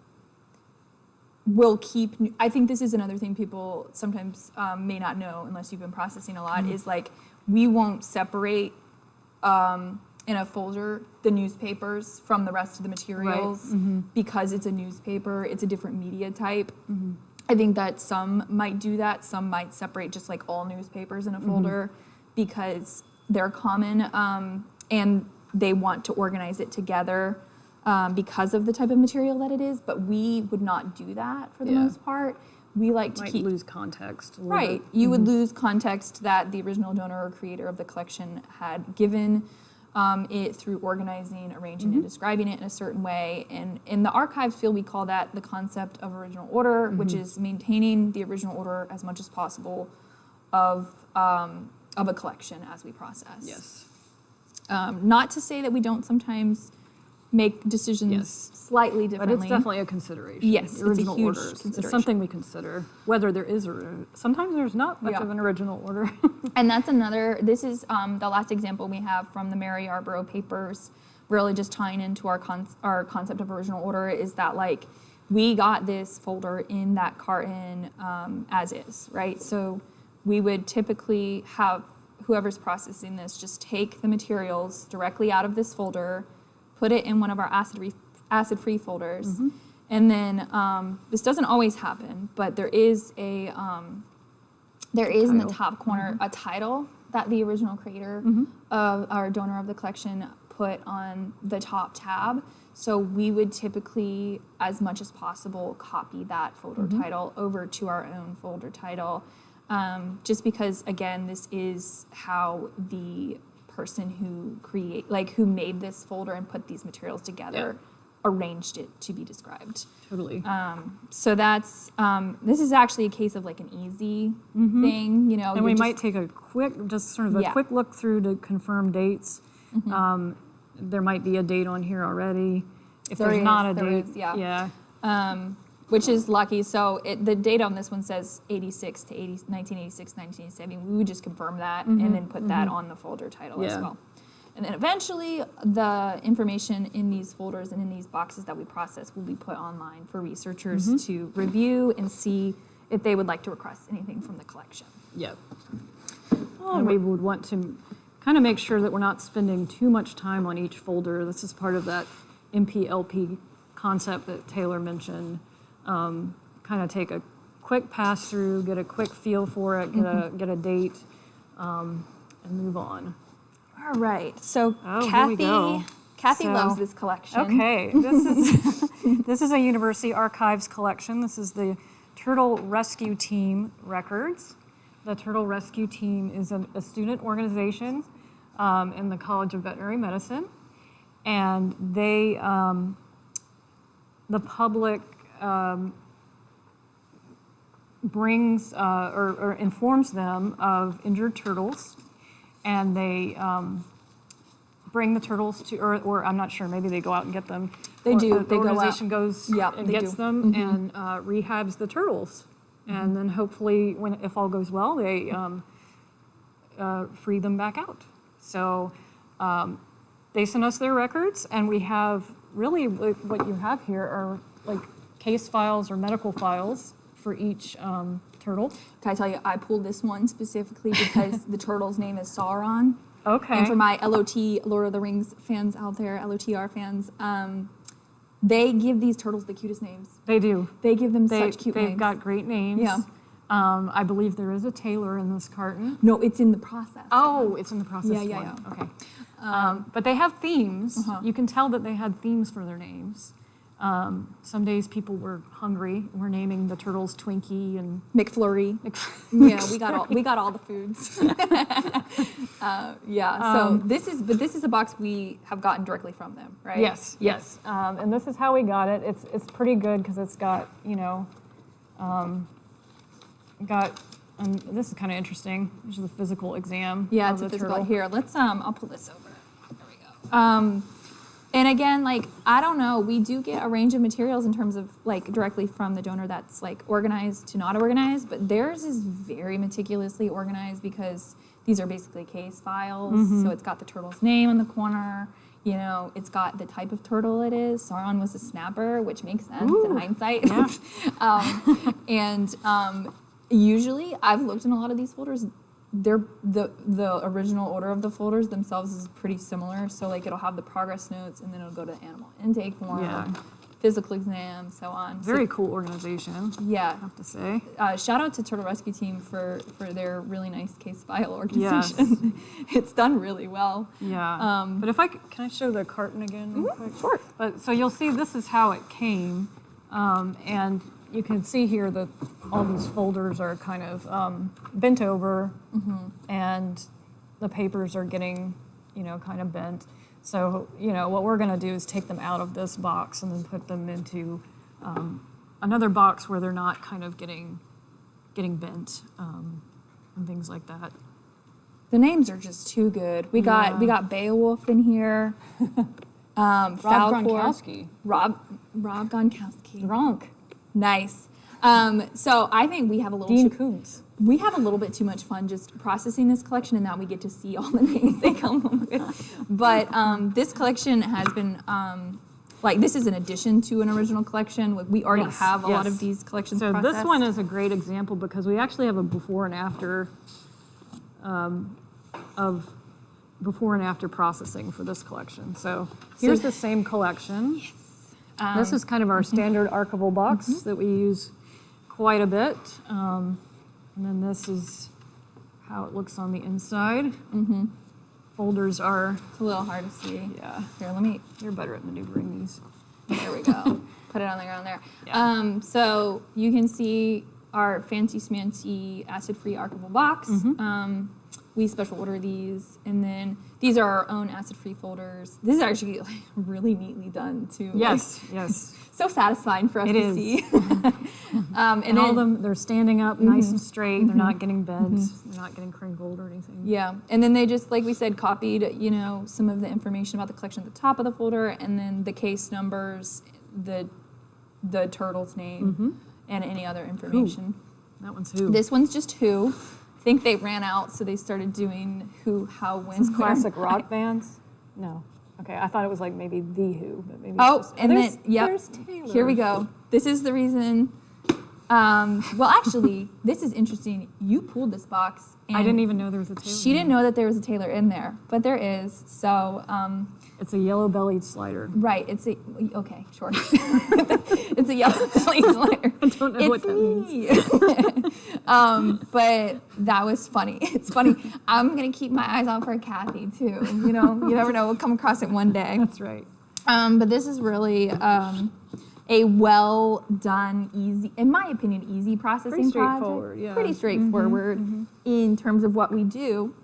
will keep. I think this is another thing people sometimes um, may not know unless you've been processing a lot. Is like we won't separate um, in a folder the newspapers from the rest of the materials because it's a newspaper. It's a different media type. I think that some might do that. Some might separate just like all newspapers in a folder because they're common um, and they want to organize it together um, because of the type of material that it is. But we would not do that for the Yeah. most part. We like to keep lose context right. bit. Mm-hmm. You would lose context that the original donor or creator of the collection had given um, it through organizing, arranging, Mm-hmm. and describing it in a certain way. And in the archives field, we call that the concept of original order, which Mm-hmm. is maintaining the original order as much as possible of um, of a collection as we process. Yes. Um, not to say that we don't sometimes make decisions Yes. slightly But it's definitely a consideration. Yes, the it's a original huge consideration. It's something we consider, whether there is or sometimes there's not much Yeah. of an original order. And that's another, this is um, the last example we have from the Mary Yarborough papers, really just tying into our, con- our concept of original order is that like we got this folder in that carton um, as is, right? So we would typically have whoever's processing this just take the materials directly out of this folder, put it in one of our acid re- acid-free folders, and then um, this doesn't always happen, but there is a um, there is in the top corner a title that the original creator of our donor of the collection put on the top tab. So we would typically, as much as possible, copy that folder title over to our own folder title. Um, just because, again, this is how the person who create, like who made this folder and put these materials together, arranged it to be described. totally. Um, so that's um, this is actually a case of like an easy thing, you know. and we just- might take a quick, just sort of a Yeah. quick look through to confirm dates. Um, there might be a date on here already. If There there's not a there date, is, yeah. yeah. Which is lucky. So it, the date on this one says 86 to 80, 1986, 1987. We would just confirm that and then put that mm-hmm. on the folder title as well. And then eventually, the information in these folders and in these boxes that we process will be put online for researchers mm-hmm. to review and see if they would like to request anything from the collection. Yep. And we would want to kind of make sure that we're not spending too much time on each folder. This is part of that MPLP concept that Taylor mentioned. Um, kind of take a quick pass through, get a quick feel for it, get a get a date, um, and move on. All right. So Oh, Kathy. Kathy So- loves this collection. Okay, this is this is a University Archives collection. This is the Turtle Rescue Team records. The Turtle Rescue Team is a, a student organization um, in the College of Veterinary Medicine, and they um, the public um, brings uh, or, or informs them of injured turtles, and they um, bring the turtles to, or, or I'm not sure, maybe they go out and get them. They Or do, The they go out. organization goes Yep, and gets do. Them and uh, rehabs the turtles. And then hopefully, when, if all goes well, they um, uh, free them back out. So um, they send us their records, and we have really what you have here are like case files or medical files for each um, turtle. Can I tell you, I pulled this one specifically because the turtle's name is Sauron. Okay. And for my LOT Lord of the Rings fans out there, LOTR fans, um, they give these turtles the cutest names. they do. They give them They, such cute names. they've got great names. Yeah. Um, I believe there is a Taylor in this carton. no, it's in the process. Oh, it's in the process. Yeah, yeah, one. yeah. Okay. Um, but they have themes. Uh-huh. You can tell that they had themes for their names. Um, some days people were hungry. We're naming the turtles Twinkie and McFlurry. yeah, we got all we got all the foods. uh, yeah. So Um, this is but this is a box we have gotten directly from them, right? yes, yes. Um, and this is how we got it. It's it's pretty good because it's got you know, um, got. And this is kind of interesting. This is the physical exam. Yeah, it's a physical. turtle. Here, let's um I'll pull this over. There we go. Um And again, like I don't know, we do get a range of materials in terms of like directly from the donor that's like organized to not organized, but theirs is very meticulously organized because these are basically case files. So it's got the turtle's name in the corner. You know, it's got the type of turtle it is. Sauron was a snapper, which makes sense in hindsight. Yeah. um, and um, usually, I've looked in a lot of these folders. They're the the original order of the folders themselves is pretty similar. So like it'll have the progress notes, and then it'll go to animal intake form, Yeah. physical exam, so on. So, Very cool organization, yeah. I have to say. Uh, shout out to Turtle Rescue Team for for their really nice case file organization. it's done really well. Yeah. Um, but if I can I show the carton again real quick? Sure. But so you'll see this is how it came, um, and you can see here that all these folders are kind of um, bent over, and the papers are getting, you know, kind of bent. So you know what we're going to do is take them out of this box and then put them into um, another box where they're not kind of getting getting bent um, and things like that. The names are just too good. We got we got Beowulf in here. Um, Rob Falcor. Gronkowski. Rob Rob Gronkowski. Gronk. Nice. Um, so I think we have a little Dean too, Koontz. we have a little bit too much fun just processing this collection, and now we get to see all the names they come with. But um, this collection has been um, like this is an addition to an original collection. We already Yes, have a lot of these collections. So this one is a great example because we actually have a before and after um, of before and after processing for this collection. So here's the same collection. Um, this is kind of our mm-hmm. standard archival box that we use quite a bit. Um, and then this is how it looks on the inside. Mm-hmm. Folders are, it's a little hard to see. yeah, Here, let me you're better at maneuvering these. There we go. Put it on the ground there. Yeah. Um, so you can see our fancy smancy acid-free archival box. Mm-hmm. Um, we special order these, and then these are our own acid-free folders. This is actually like really neatly done too. Like, Yes, yes. so satisfying for us It to is. see. um, and, And all of them, they're standing up nice mm-hmm. and straight. They're mm-hmm. not getting bent. Mm-hmm. They're not getting crinkled or anything. Yeah, and then they just, like we said, copied, you know, some of the information about the collection at the top of the folder, and then the case numbers, the the turtle's name, and any other information. That one's who? This one's just who. I think they ran out, so they started doing who, how, when, where. classic rock bands? No. Okay, I thought it was like maybe the Who, but maybe. Oh, just, and there's, then yep. There's Taylor. Here we go. This is the reason. Um, well, actually, this is interesting. You pulled this box. And I didn't even know there was a Taylor. She didn't know that there was a Taylor in there, but there is. So, um, It's a yellow-bellied slider. right, it's a okay, sure. it's a yellow-bellied slider. I don't know what It's that means. um, but that was funny. It's funny. I'm gonna keep my eyes out for Kathy too. You know, you never know. We'll come across it one day. That's right. Um, but this is really um, a well done, easy, in my opinion, easy processing Pretty project. straightforward, yeah. Pretty straightforward in terms of what we do.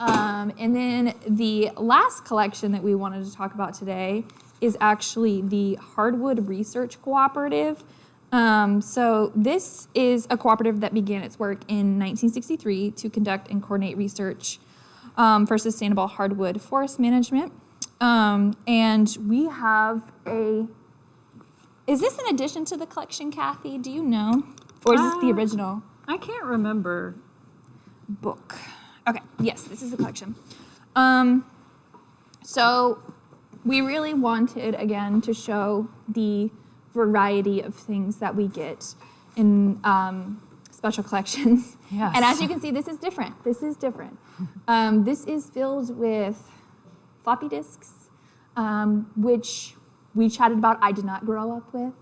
Um, and then the last collection that we wanted to talk about today is actually the Hardwood Research Cooperative. Um, so this is a cooperative that began its work in 1963 to conduct and coordinate research um, for sustainable hardwood forest management. Um, and we have a. Is this an addition to the collection, Kathy? Do you know, or is this the Uh, original? I can't remember. book. Okay, yes, this is the collection. Um, so we really wanted again to show the variety of things that we get in um, special collections. Yes. And as you can see, this is different. This is different. Um, this is filled with floppy disks, um, which we chatted about. I did not grow up with.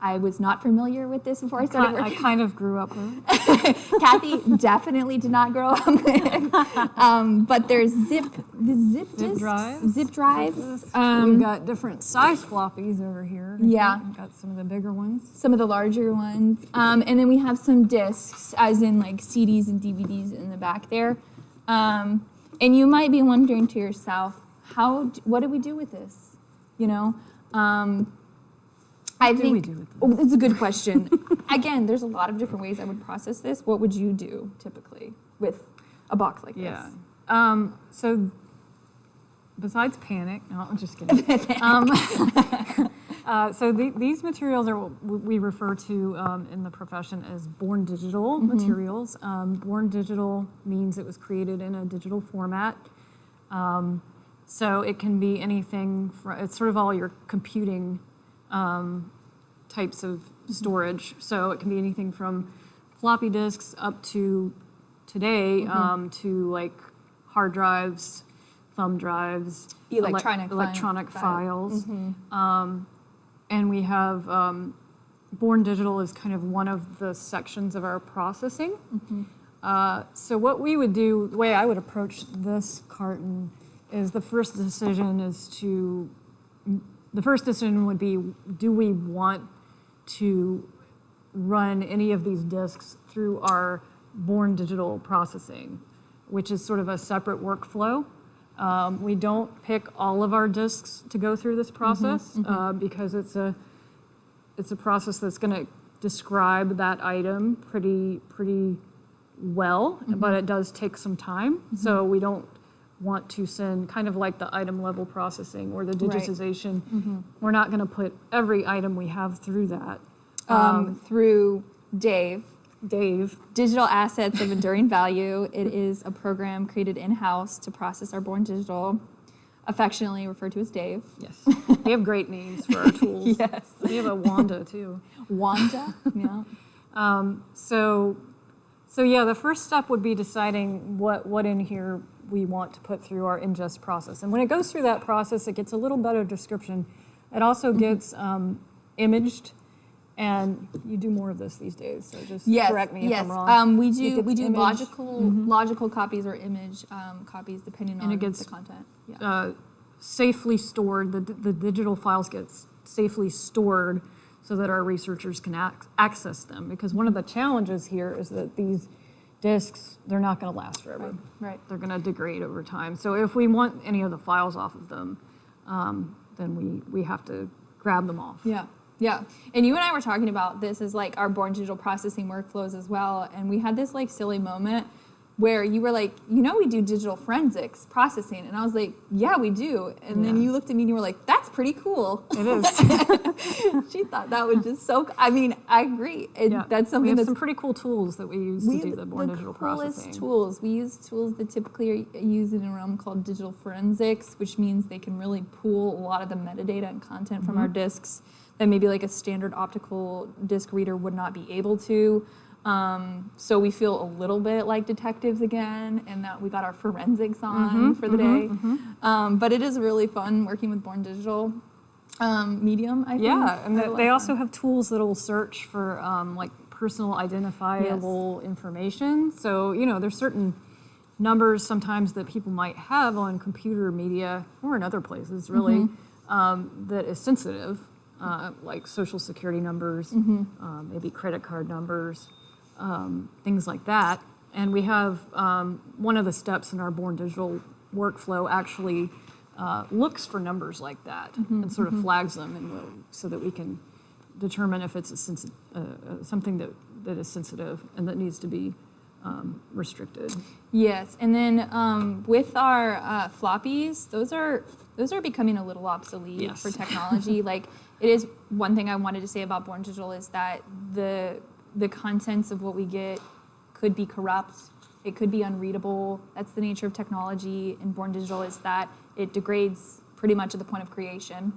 I was not familiar with this before I started I, working. I kind of grew up with. Kathy definitely did not grow up with. Um, but there's zip, the zip, Zip disks, drives. zip drives. We've Um, got different size floppies over here. Yeah. We've got some of the bigger ones. some of the larger ones, um, and then we have some discs, as in like CDs and DVDs in the back there. Um, and you might be wondering to yourself, how? What do we do with this? You know. Um, I do think we do with this? Oh, it's a good question. Again, there's a lot of different ways I would process this. What would you do typically with a box like Yeah. this? Um, so besides panic, no, I'm just kidding. um, uh, so the, these materials are what we refer to um, in the profession as born digital materials. Um, born digital means it was created in a digital format. Um, so it can be anything, it's sort of all your computing um, types of storage. So it can be anything from floppy disks up to today um, to like hard drives, thumb drives, Electronic fi- electronic file. files. Um, and we have um, Born Digital is kind of one of the sections of our processing. Uh, so what we would do, the way I would approach this carton is the first decision is to, the first decision would be, do we want to run any of these disks through our Born Digital processing, which is sort of a separate workflow. Um, we don't pick all of our disks to go through this process uh, because it's a it's a process that's going to describe that item pretty pretty well, but it does take some time. So we don't want to send kind of like the item level processing or the Right. digitization. We're not going to put every item we have through that. um, through Dave. Dave, Digital Assets of Enduring Value. It is a program created in house to process our born digital, affectionately referred to as Dave. yes, we have great names for our tools. Yes. We have a Wanda too. Wanda. yeah. Um, so, so yeah, the first step would be deciding what, what in here we want to put through our ingest process. And when it goes through that process, it gets a little better description. It also Mm-hmm. gets um, imaged, and you do more of this these days. So just Yes. correct me yes. if I'm wrong. Um, we do we do logical logical copies or image um, copies depending And on it gets- the content. Yeah. uh, safely stored, the, the digital files get safely stored so that our researchers can ac- access them. Because one of the challenges here is that these disks, they're not going to last forever. right. They're going to degrade over time. So if we want any of the files off of them, um, then we, we have to grab them off. Yeah. Yeah. And you and I were talking about this as like our born digital processing workflows as well. And we had this like silly moment where you were like, you know, we do digital forensics processing. And I was like, yeah, we do. And then you looked at me and you were like, that's pretty cool. It is. she thought that was just so, I mean, I agree. Yeah. That's something we have that's some pretty cool tools that we use we to do the born digital coolest processing. tools. We use tools that typically are used in a realm called digital forensics, which means they can really pool a lot of the metadata and content from our Mm-hmm. disks that maybe like a standard optical disk reader would not be able to. Um, so we feel a little bit like detectives again, and that we got our forensics on Mm-hmm, for the day. Um, but it is really fun working with Born Digital um, medium. I think. Yeah, and I they, love they that. also have tools that'll search for um, like personal identifiable information. So you know, there's certain numbers sometimes that people might have on computer media or in other places, really, Mm-hmm. um, that is sensitive, uh, like social security numbers, Mm-hmm. um, maybe credit card numbers, um, things like that. And we have um, one of the steps in our Born Digital workflow actually uh, looks for numbers like that Mm-hmm, and sort of flags them and will- so that we can determine if it's uh, uh, something that, that is sensitive and that needs to be um, restricted. Yes, and then um, with our uh, floppies, those are those are becoming a little obsolete Yes. for technology. like it is one thing I wanted to say about Born Digital is that the the contents of what we get could be corrupt. It could be unreadable. That's the nature of technology. And Born Digital is that it degrades pretty much at the point of creation.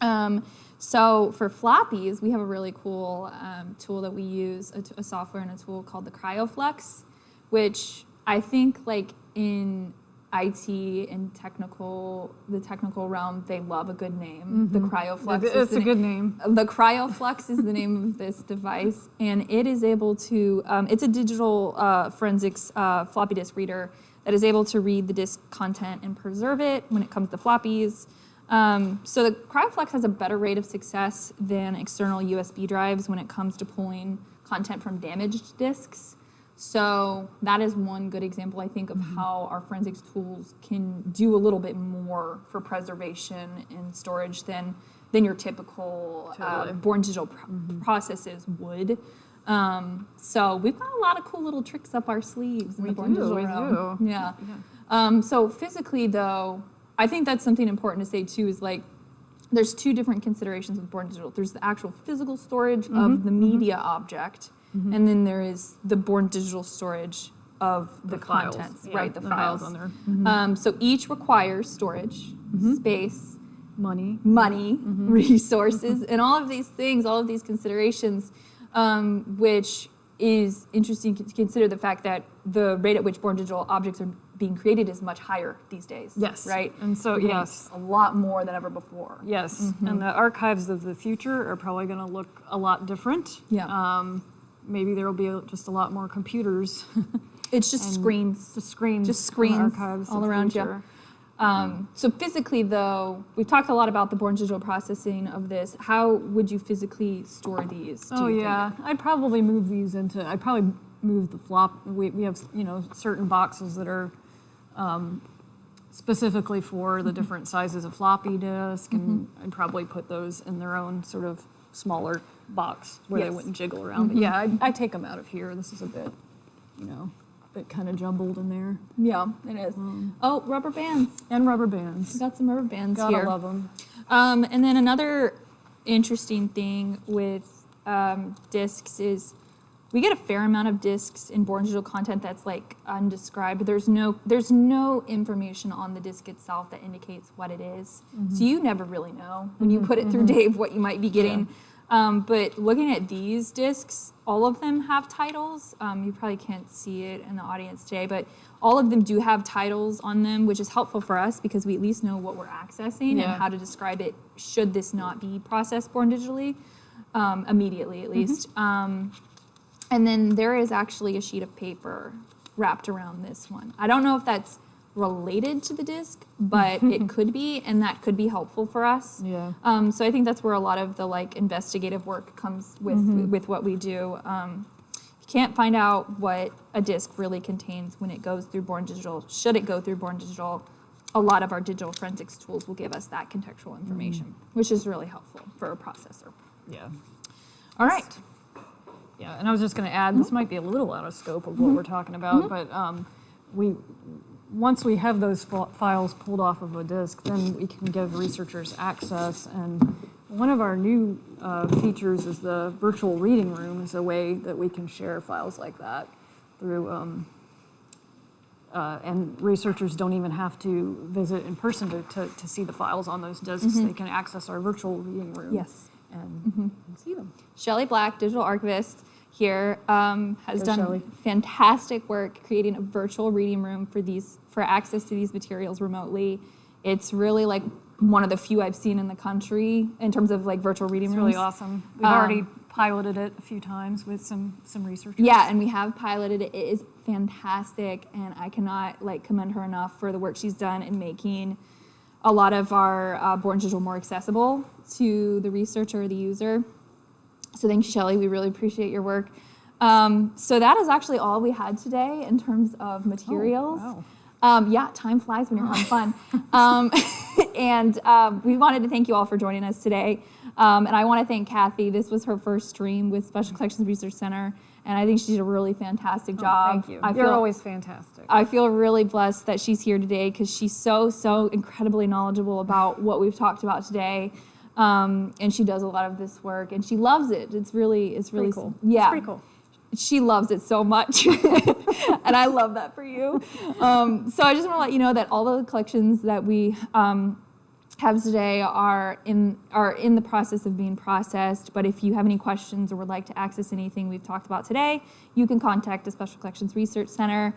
Um, so for floppies, we have a really cool um, tool that we use—a software and a tool called the KryoFlux, which I think like in IT and technical, the technical realm, they love a good name. The KryoFlux. is It's a good name. the KryoFlux is the name of this device, and it is able to. Um, it's a digital uh, forensics uh, floppy disk reader that is able to read the disk content and preserve it when it comes to floppies. Um, so the KryoFlux has a better rate of success than external USB drives when it comes to pulling content from damaged disks. So that is one good example, I think, of how our forensics tools can do a little bit more for preservation and storage than than your typical uh, born digital pr- processes would. Um, so we've got a lot of cool little tricks up our sleeves in We the born do, digital we realm. do. Yeah. Um, so physically, though, I think that's something important to say too. Is like there's two different considerations with Born Digital. There's the actual physical storage Mm-hmm. of the media object, and then there is the Born Digital storage of the, files. contents, Yeah, right? The, the files. files on there. Um, so each requires storage, Mm-hmm. space, Money. money, Mm-hmm. resources, and all of these things, all of these considerations, um, which is interesting to consider the fact that the rate at which born digital objects are being created is much higher these days. Yes. Right? And so, We're yes. A lot more than ever before. Yes, Mm-hmm. and the archives of the future are probably going to look a lot different. Yeah. Um, maybe there will be a- just a lot more computers, It's just screens. just screens, Just screens all around you. Um, so physically, though, we've talked a lot about the born digital processing of this. How would you physically store these? Oh you think? yeah, I'd probably move these into. I'd probably move the flop. We we have you know certain boxes that are. Um, specifically for Mm-hmm. the different sizes of floppy disk, and I'd probably put those in their own sort of smaller box where Yes. They wouldn't jiggle around. But yeah, I'd, I'd take them out of here. This is a bit, you know, a bit kind of jumbled in there. Yeah, it is. Oh, rubber bands. And rubber bands. We got some rubber bands Gotta here. love them. Um, and then another interesting thing with um, discs is we get a fair amount of discs in born digital content that's like undescribed. There's no there's no information on the disc itself that indicates what it is. So you never really know when you put it through Dave what you might be getting. Um, but looking at these discs, all of them have titles. Um, you probably can't see it in the audience today, but all of them do have titles on them, which is helpful for us because we at least know what we're accessing Yeah. and how to describe it should this not be processed born digitally um, immediately at least. Um, and then there is actually a sheet of paper wrapped around this one. I don't know if that's related to the disc, but it could be, and that could be helpful for us. Yeah. Um, so I think that's where a lot of the like investigative work comes with with what we do. Um, you can't find out what a disc really contains when it goes through Born Digital. Should it go through Born Digital, a lot of our digital forensics tools will give us that contextual information, which is really helpful for a processor. Yeah. All right. Yeah, and I was just going to add, this might be a little out of scope of what we're talking about, but um, we, once we have those files pulled off of a disk, then we can give researchers access. And one of our new uh, features is the virtual reading room is a way that we can share files like that through, um, uh, and researchers don't even have to visit in person to, to, to see the files on those disks. They can access our virtual reading room. Yes. And, and see them. Shelley Black, digital archivist here, um, has done Shelley. fantastic work creating a virtual reading room for these for access to these materials remotely. It's really like one of the few I've seen in the country in terms of like virtual reading It's rooms. really awesome. We've Um, already piloted it a few times with some some researchers. Yeah, and we have piloted it. It is fantastic, and I cannot like commend her enough for the work she's done in making a lot of our uh, Born Digital more accessible to the researcher or the user. So thanks, you, Shelley. We really appreciate your work. Um, so that is actually all we had today in terms of materials. wow. Um, yeah, time flies when you're having fun. Um, and um, we wanted to thank you all for joining us today. Um, and I want to thank Kathy. This was her first stream with Special Collections Research Center, and I think she did a really fantastic job. Oh, Thank you. I You're feel, always fantastic. I feel really blessed that she's here today because she's so, so incredibly knowledgeable about what we've talked about today. Um, and she does a lot of this work, and she loves it. It's really, it's really pretty cool. Yeah, It's pretty cool. she loves it so much and i love that for you um, so i just want to let you know that all the collections that we um, have today are in are in the process of being processed but if you have any questions or would like to access anything we've talked about today you can contact the special collections research center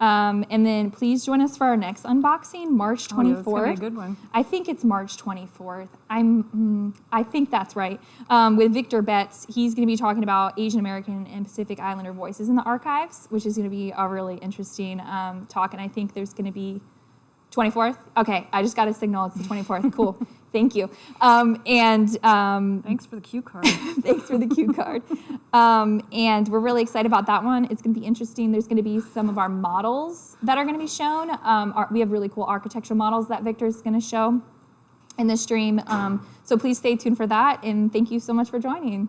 um, and then please join us for our next unboxing march 24th Oh, that's gonna be a good one. I think it's March 24th. I'm, mm, I think that's right. Um, with Victor Betts, he's going to be talking about Asian American and Pacific Islander voices in the archives, which is going to be a really interesting um, talk. And I think there's going to be 24th. Okay, I just got a signal. It's the 24th. Cool. Thank you. Um, and um, Thanks for the cue card. Thanks for the cue card. Um, and we're really excited about that one. It's going to be interesting. There's going to be some of our models that are going to be shown. Um, our, we have really cool architectural models that Victor's going to show in the stream. Um, so please stay tuned for that. And thank you so much for joining.